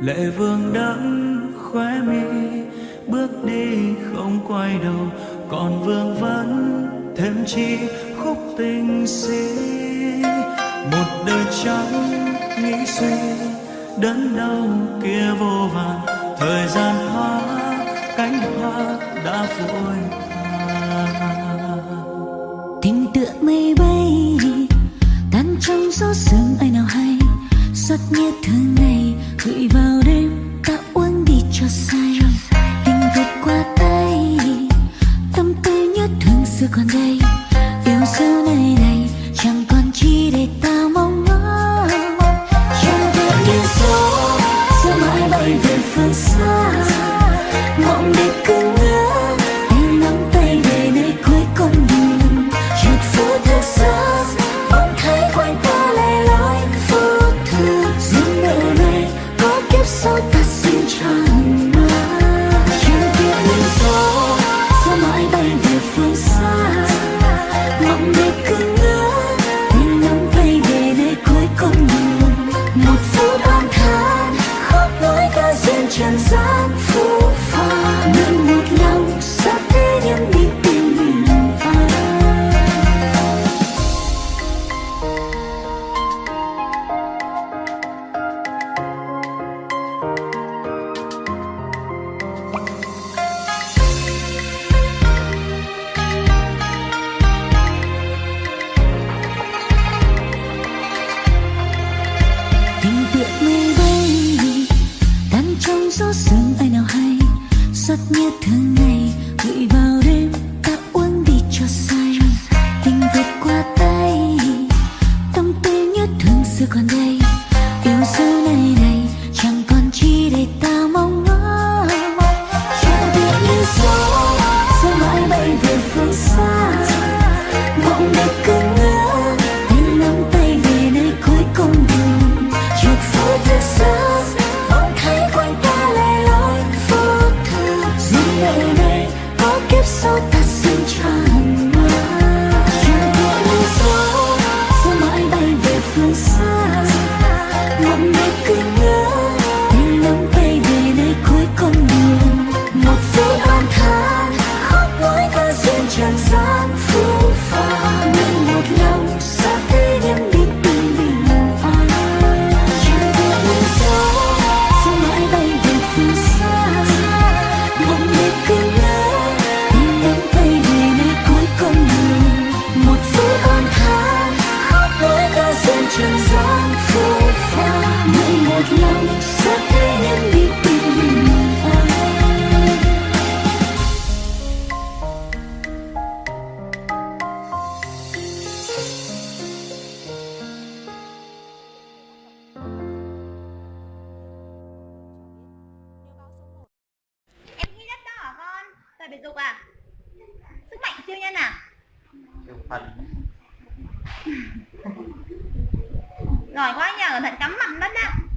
lệ vương đẫm khóe mi bước đi không quay đầu. Còn vương vẫn thêm chi khúc tình si một đời trắng nghĩ suy đớn đau kia vô vàn. Thời gian hóa cánh hoa đã vội tình tựa mây bay tan trong gió sương ai nào hay xót như thương yêu sau này này như thường ngày gửi vào đêm, ta uống đi cho say. Tình vượt qua tay, tâm tư như thường xưa còn đây yêu dấu này lips so passenger biệt dục à? Sức mạnh siêu nhân à? Phần. Giỏi quá nhờ thận cắm mặt đất á.